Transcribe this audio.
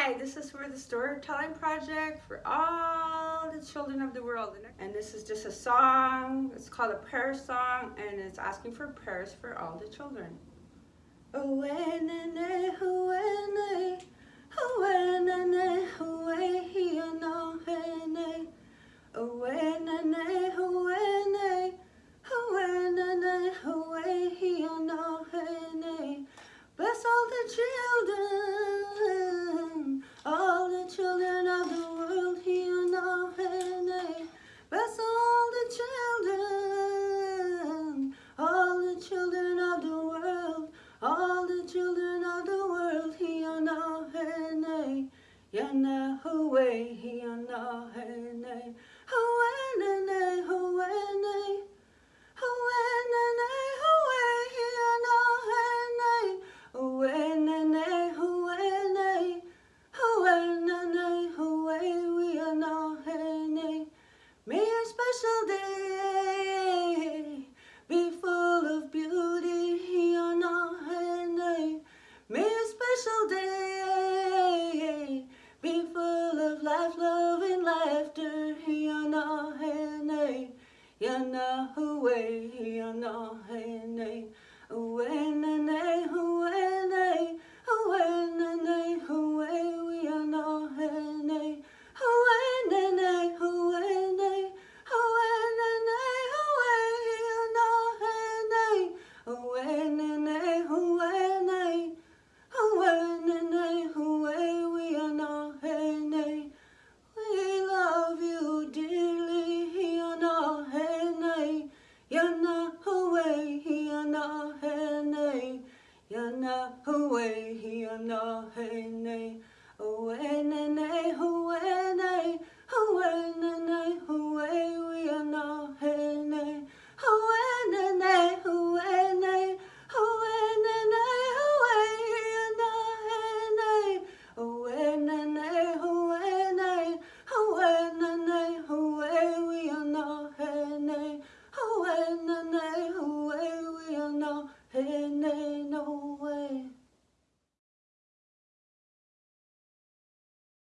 Hi, this is for the Storytelling Project for all the children of the world. And this is just a song, it's called a prayer song, and it's asking for prayers for all the children. Bless all the children, Away here now and Away, away, life, love, and laughter, Yana away, yana away, away, yana away, yana hene, away, nene, away,